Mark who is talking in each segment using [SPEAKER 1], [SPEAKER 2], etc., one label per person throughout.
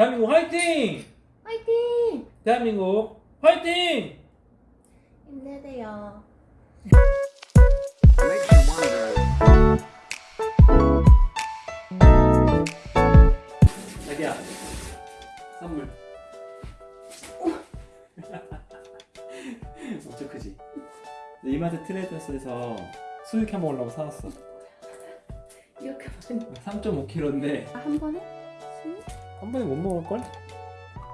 [SPEAKER 1] 대한민국 화이팅!
[SPEAKER 2] 화이팅!
[SPEAKER 1] 대한민국 화이팅!
[SPEAKER 2] 힘내세요.
[SPEAKER 1] 자기야 선물 엄청 크지? 이마트 트레이더스에서 수육 해 먹으려고 사왔어
[SPEAKER 2] 이렇게 많이
[SPEAKER 1] 3.5kg인데
[SPEAKER 2] 한 번에?
[SPEAKER 1] 한 번에 못 먹을걸?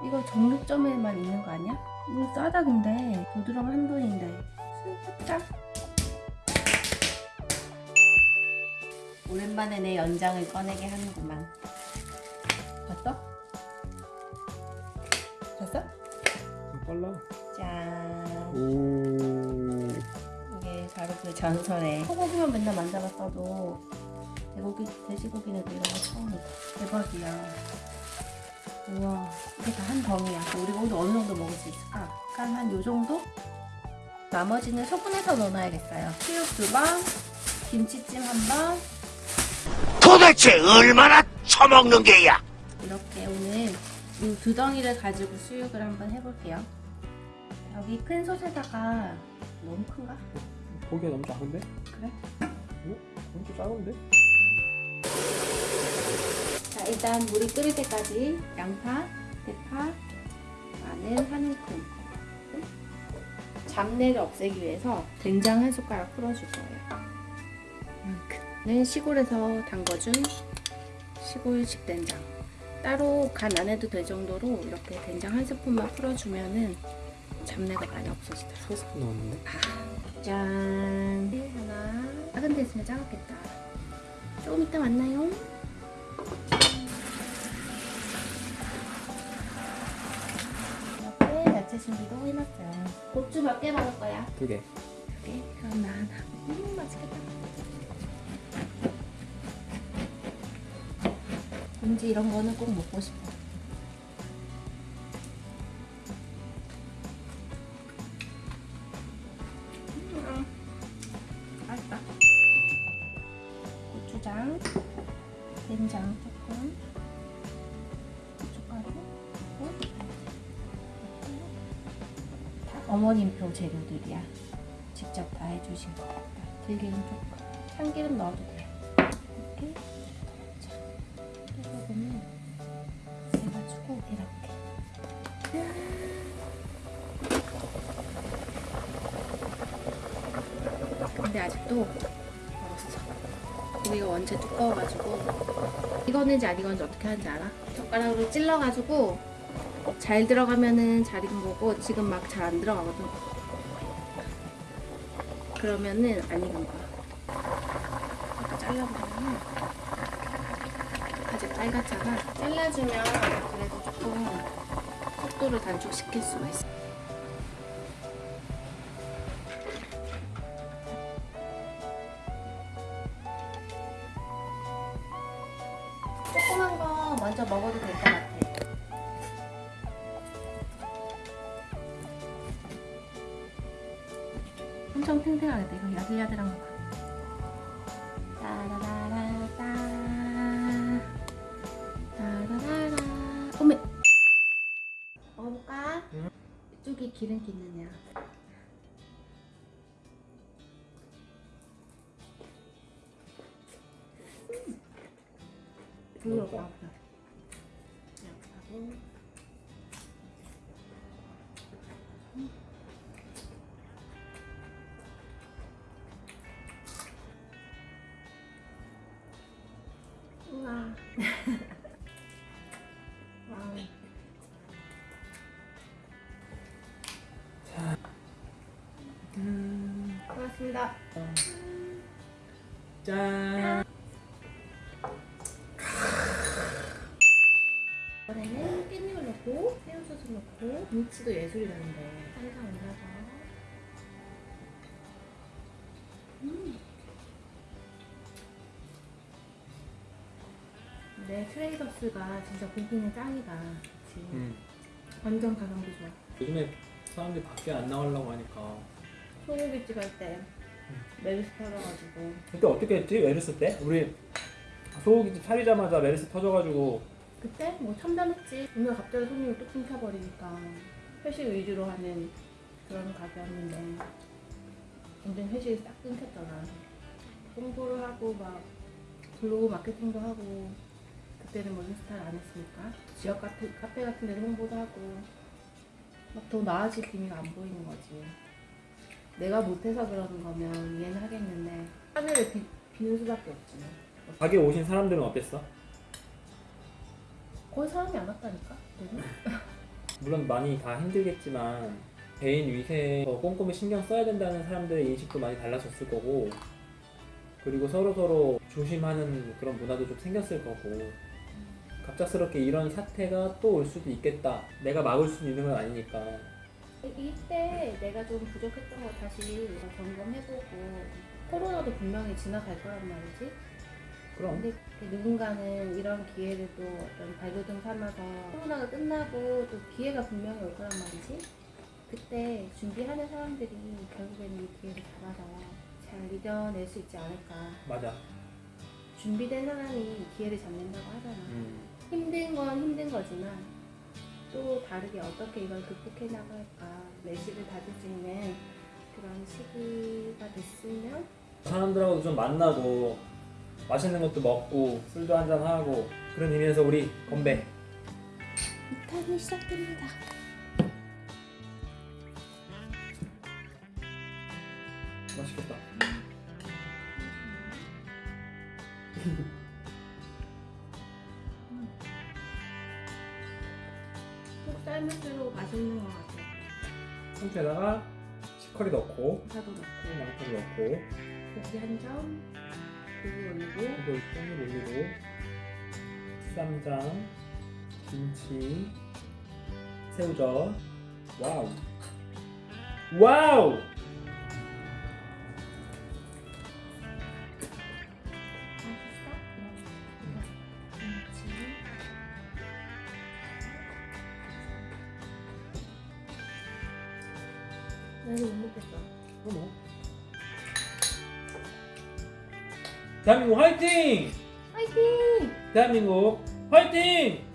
[SPEAKER 2] 이거 정육점에만 있는 거 아니야? 이거 싸다 근데. 부드러움 한 돈인데. 슬프다. 오랜만에 내 연장을 꺼내게 하는구만. 봤어? 봤어?
[SPEAKER 1] 좀 빨라.
[SPEAKER 2] 짠.
[SPEAKER 1] 오.
[SPEAKER 2] 이게 바로 그 전설의 소고기만 맨날 만져봤어도 돼고기, 돼지고기는 이런 거 처음이다. 대박이야 우와 이게 다 한 덩이야 우리가 오늘 어느 정도 먹을 수 있을까? 한한요 정도? 나머지는 소분해서 넣어놔야겠어요 수육 두방 김치찜 한방
[SPEAKER 3] 도대체 얼마나 처먹는 게야?
[SPEAKER 2] 이렇게 오늘 이 두 덩이를 가지고 수육을 한번 해볼게요 여기 큰 솥에다가 너무 큰가?
[SPEAKER 1] 고기가 너무 작은데?
[SPEAKER 2] 그래?
[SPEAKER 1] 어? 엄청 작은데?
[SPEAKER 2] 자 일단 물이 끓을 때까지 양파, 대파, 마늘 한 움큼 잡내를 없애기 위해서 된장 한 숟가락 풀어줄 거예요. 이만큼은 시골에서 담궈준 시골 식 된장. 따로 간 안 해도 될 정도로 이렇게 된장 한 스푼만 풀어주면은 잡내가 많이 없어지더라고요.
[SPEAKER 1] 3스푼 넣었는데?
[SPEAKER 2] 짠. 하나. 작은 데 있으면 작았겠다. 조금 이따 만나요 야채 준비도 해놨어요. 고추 몇 개 먹을 거야?
[SPEAKER 1] 두 개.
[SPEAKER 2] 두 개? 그럼 나 하나. 음 맛있겠다. 왠지 이런 거는 꼭 먹고 싶어. 음, 맛있다. 고추장 된장 조금 어머님표 재료들이야. 직접 다 해주신 거 들기름 조금. 참기름 넣어도 돼. 이렇게 자, 소금을 해가지고 이렇게. 근데 아직도 멀었어. 고기가 원체 두꺼워가지고 익었는지 안 익었는지 어떻게 하는지 알아? 젓가락으로 찔러가지고 잘 들어가면은 잘 익은 거고 지금 막 잘 안 들어가거든. 그러면은 안 익은 거야. 이렇게 잘라보면 아직 빨갛잖아. 잘라주면 그래도 조금 속도를 단축시킬 수가 있어. 조그만 거 먼저 먹어도 될 것 같아 탱탱하겠다 이거 야들야들한 거 봐. 따라라라따 따라라라 어메 먹어볼까?
[SPEAKER 1] 응.
[SPEAKER 2] 이쪽이 기름기 있는 애야 부드럽다 양 와. 와우.
[SPEAKER 1] 음,
[SPEAKER 2] 고맙습니다.
[SPEAKER 1] 짠
[SPEAKER 2] 이번에는 깻잎을 넣고 새우젓을 넣고 김치도 예술이라는데 살살 올려서 내 트레이더스가 진짜 고기는 짱이다. 그치?
[SPEAKER 1] 음.
[SPEAKER 2] 완전 가성비 좋아.
[SPEAKER 1] 요즘에 사람들이 밖에 안 나가려고 하니까
[SPEAKER 2] 소고기집 할 때 메르스 터져가지고
[SPEAKER 1] 그때 어떻게 했지? 메르스 때? 우리 소고기집 차리자마자 메르스 터져가지고
[SPEAKER 2] 그때 뭐 참담했지. 오늘 갑자기 손님이 뚝 끊겨버리니까 회식 위주로 하는 그런 가게였는데 완전 회식이 싹 끊겼잖아. 홍보를 하고 막 블로그 마케팅도 하고 그때는 뭐 인스타를 안 했으니까 지역 같은 카페 같은 데도 홍보도 하고 막 더 나아질 기미가 안 보이는 거지. 내가 못해서 그러는 거면 이해는 하겠는데 하늘을 비, 비울 수밖에 없지.
[SPEAKER 1] 가게 오신 사람들은 어땠어?
[SPEAKER 2] 거의 사람이 안 왔다니까.
[SPEAKER 1] 물론 많이 다 힘들겠지만 개인 더 꼼꼼히 신경 써야 된다는 사람들의 인식도 많이 달라졌을 거고 그리고 서로 서로 조심하는 그런 문화도 좀 생겼을 거고 갑작스럽게 이런 사태가 또 올 수도 있겠다. 내가 막을 수 있는 건 아니니까.
[SPEAKER 2] 이- 이때 내가 좀 부족했던 거 다시 점검해보고 코로나도 분명히 지나갈 거란 말이지.
[SPEAKER 1] 그럼
[SPEAKER 2] 근데 그 누군가는 이런 기회를 또 어떤 발돋움 삼아서 코로나가 끝나고 또 기회가 분명히 올 거란 말이지. 그때 준비하는 사람들이 결국에는 이 기회를 잡아서 잘 이겨낼 수 있지 않을까.
[SPEAKER 1] 맞아.
[SPEAKER 2] 준비된 사람이 기회를 잡는다고 하잖아.
[SPEAKER 1] 음.
[SPEAKER 2] 힘든 건 힘든 거지만 또 다르게 어떻게 이걸 극복해 나갈까 내실을 다질 수 있는 그런 시기가 됐으면
[SPEAKER 1] 사람들하고도 좀 만나고 맛있는 것도 먹고 술도 한잔 하고 그런 의미에서 우리 건배.
[SPEAKER 2] 2탄이 시작됩니다.
[SPEAKER 1] 맛있겠다.
[SPEAKER 2] 삶을수록 맛있는 것 같아.
[SPEAKER 1] 상추에다가 치커리 넣고
[SPEAKER 2] 파도 넣고
[SPEAKER 1] 양파도 넣고
[SPEAKER 2] 고기 한 점, 고기 올리고
[SPEAKER 1] 이걸 좀 올리고 쌈장, 김치, 새우젓. 와우. 와우.
[SPEAKER 2] 이거 못 먹겠어.
[SPEAKER 1] 어머. 대한민국 화이팅!
[SPEAKER 2] 화이팅!
[SPEAKER 1] 대한민국 화이팅!